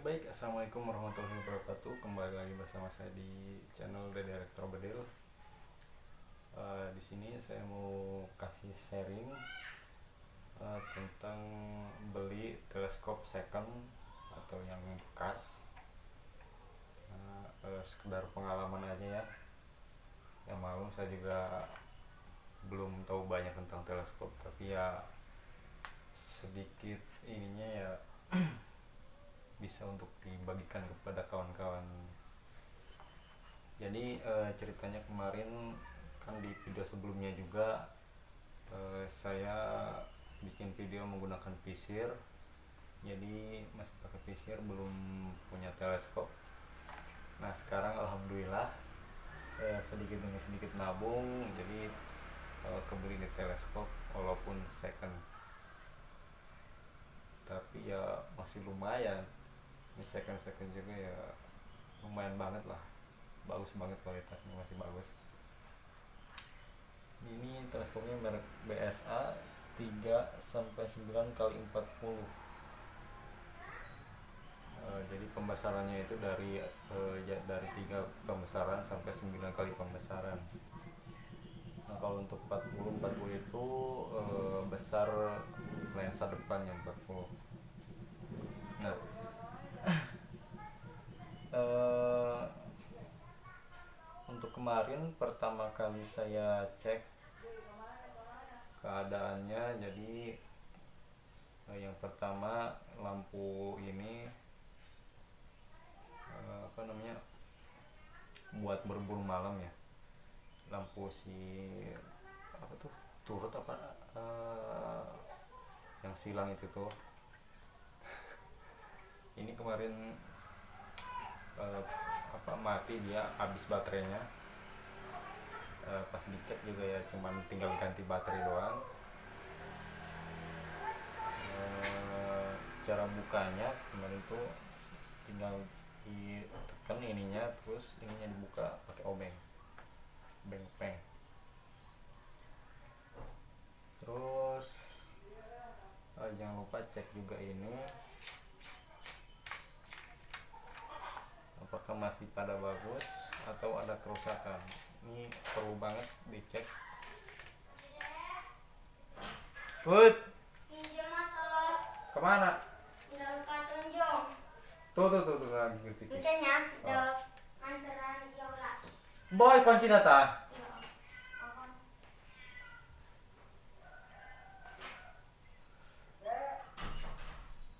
baik, assalamualaikum warahmatullahi wabarakatuh. Kembali lagi bersama saya di channel The Director Bedil. Uh, di sini saya mau kasih sharing uh, tentang beli teleskop second atau yang bekas. Uh, uh, sekedar pengalaman aja ya. Yang malu saya juga belum tahu banyak tentang teleskop, tapi ya sedikit ininya ya bisa untuk dibagikan kepada kawan-kawan. Jadi e, ceritanya kemarin kan di video sebelumnya juga e, saya bikin video menggunakan visir jadi masih pakai visir belum punya teleskop. Nah sekarang alhamdulillah e, sedikit demi sedikit nabung. Jadi e, kebeli di teleskop walaupun second. Tapi ya masih lumayan second second juga ya lumayan banget lah. Bagus banget kualitasnya masih bagus. Ini teleskopnya merek BSA 3 sampai 9 kali 40 uh, jadi pembesarannya itu dari uh, dari tiga pembesaran sampai 9 kali pembesaran. Nah kalau untuk 40 40 itu uh, besar lensa depannya 40 nah uh, untuk kemarin pertama kali saya cek keadaannya jadi uh, yang pertama lampu ini uh, apa namanya buat berburu malam ya. Lampu si apa tuh turut apa uh, yang silang itu tuh. Ini kemarin uh, apa mati dia habis baterainya uh, pas dicek juga ya cuman tinggal ganti baterai doang. Uh, cara bukanya kemarin itu tinggal ditekan ininya terus ininya dibuka pakai obeng. Obeng peng terus uh, jangan lupa cek juga ini. Apakah masih pada bagus atau ada kerusakan ini perlu banget dicek. Bud ke mana? Tuh tuh tuh, tuh lagi ngerti oh. boy kunci data.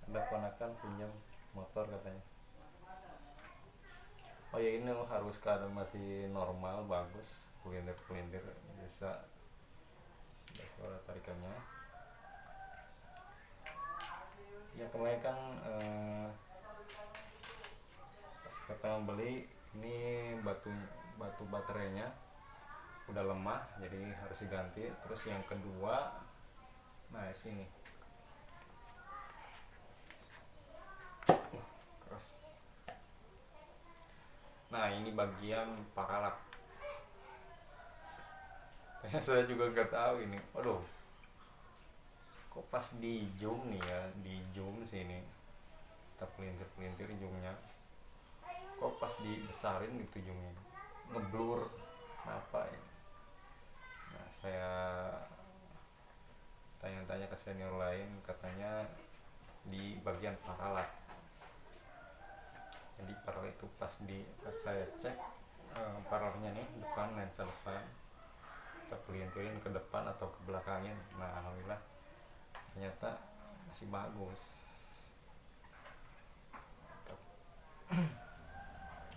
Ada ponakan pinjam motor katanya oh ya ini harus keadaan masih normal bagus kulintir kulintir bisa ada suara tarikannya. Ya kemarin kan eh, pas pertama beli ini batu batu baterainya udah lemah jadi harus diganti. Terus yang kedua nah sini nah ini bagian paralak. Saya juga nggak tahu ini. Aduh. Kok pas di zoom nih ya? Di zoom sini. Kita pelintir pelintir zoomnya. Kok pas dibesarin gitu zoomnya? Ngeblur. Apa ya nah saya tanya-tanya ke senior lain katanya di bagian paralak jadi paralel itu pas di saya cek uh, nih depan lensa depan kita pelintirin ke depan atau ke belakangnya. Nah alhamdulillah ternyata masih bagus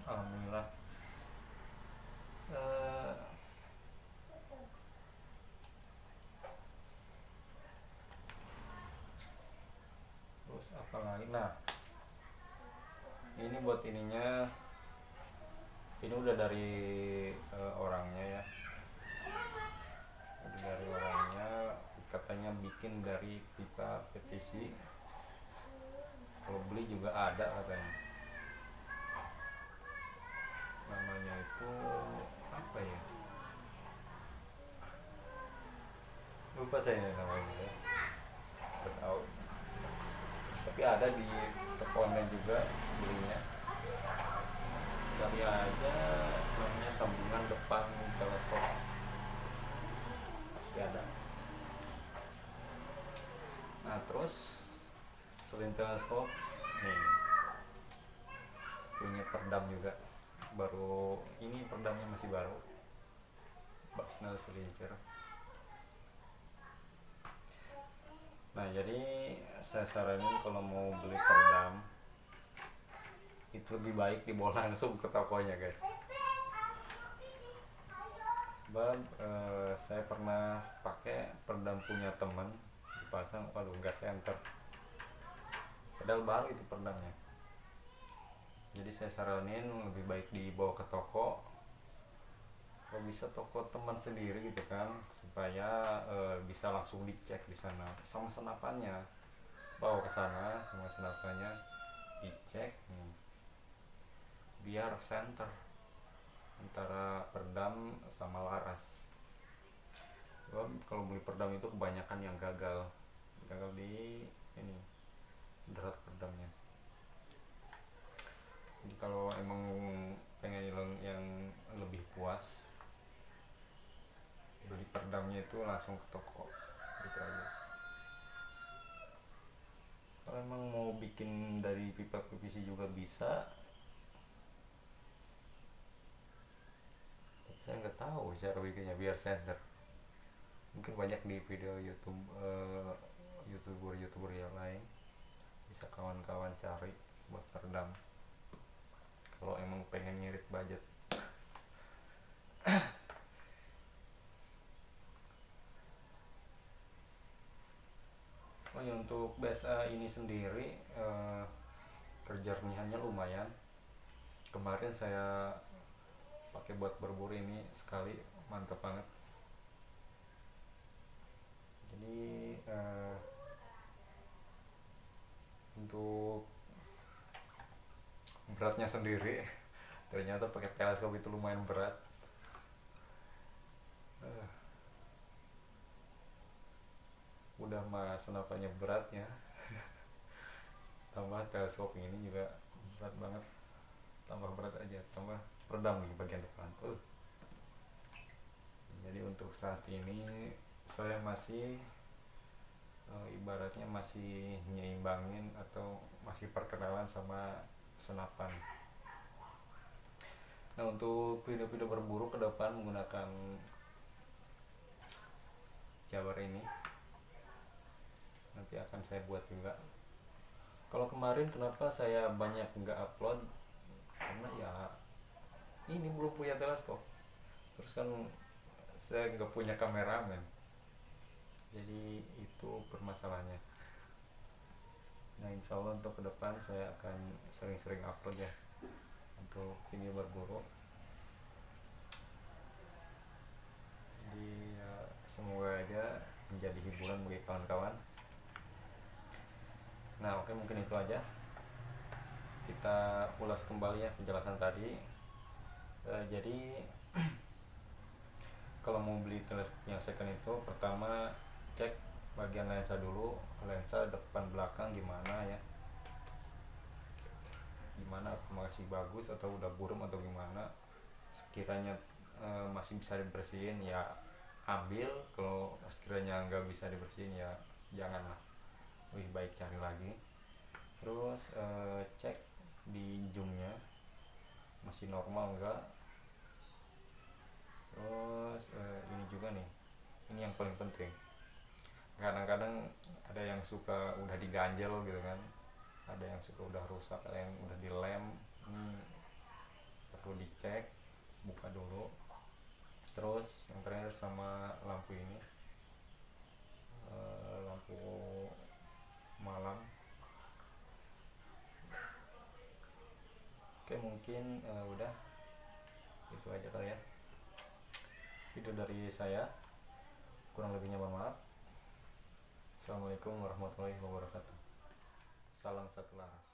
alhamdulillah uh, terus apa lagi nah ini buat ininya. Ini udah dari uh, orangnya ya. Udah dari orangnya katanya bikin dari pipa PVC kalau beli juga ada katanya. Namanya itu apa ya? Lupa saya namanya ya tahu. Tapi ada di toko online juga belinya cari aja namanya sambungan depan teleskop. Pasti ada. Nah terus selain teleskop nih punya perdam juga. Baru ini perdamnya masih baru. Baxnel Selinger nah jadi saya saranin kalau mau beli perdam itu lebih baik dibawa langsung ke tokonya guys. Sebab eh, saya pernah pakai perdam punya teman dipasang waduh nggak center. Padahal baru itu perdamnya. Jadi saya saranin lebih baik dibawa ke toko. Kalau bisa toko teman sendiri gitu kan supaya e, bisa langsung dicek di sana. Sama senapannya. Bawa ke sana sama senapannya dicek. nih. Biar center antara perdam sama laras. Kalau beli perdam itu kebanyakan yang gagal. Gagal di ini berat perdamnya. Jadi kalau emang pengen yang lebih puas beli perdamnya itu langsung ke toko. Gitu aja. Kalau emang mau bikin dari pipa PVC juga bisa tapi saya nggak tahu cara bikinnya biar center. Mungkin banyak di video YouTube uh, youtuber youtuber yang lain. Bisa kawan-kawan cari buat perdam kalau emang pengen ngirit budget. Oh untuk BSA ini sendiri eh, kejernihannya lumayan. Kemarin saya pakai buat berburu ini sekali mantap banget. Jadi eh, untuk beratnya sendiri ternyata pakai teleskop itu lumayan berat. Uh, udah mah senapannya beratnya tambah teleskop ini juga berat banget. Tambah berat aja tambah redam di bagian depan. Uh. jadi untuk saat ini saya masih uh, ibaratnya masih nyimbangin atau masih perkenalan sama senapan. Nah untuk video-video berburu ke depan menggunakan Jabar ini nanti akan saya buat juga. Kalau kemarin kenapa saya banyak nggak upload? Karena ya ini belum punya teleskop. Terus kan saya nggak punya kameramen jadi itu permasalahannya. Nah insya Allah untuk ke depan saya akan sering-sering upload ya untuk video berburu jadi ya, semoga aja menjadi hiburan bagi kawan-kawan. Nah oke mungkin itu aja. Kita ulas kembali ya penjelasan tadi e, jadi kalau mau beli teleskop yang second itu pertama cek bagian lensa dulu lensa depan belakang gimana ya. Gimana masih bagus atau udah burem atau gimana. Sekiranya e, masih bisa dibersihin ya ambil. Kalau sekiranya nggak bisa dibersihin ya janganlah. Lebih baik cari lagi. Terus e, cek di zoomnya. Masih normal enggak terus e, ini juga nih. Ini yang paling penting. Kadang-kadang ada yang suka udah diganjel gitu kan. Ada yang suka udah rusak ada yang udah dilem. Ini perlu dicek buka dulu. Terus yang terakhir sama lampu ini. E, lampu malam. Oke mungkin e, udah. Itu aja kali ya video dari saya kurang lebihnya mohon maaf Assalamualaikum warahmatullahi wabarakatuh. Salam satu laras.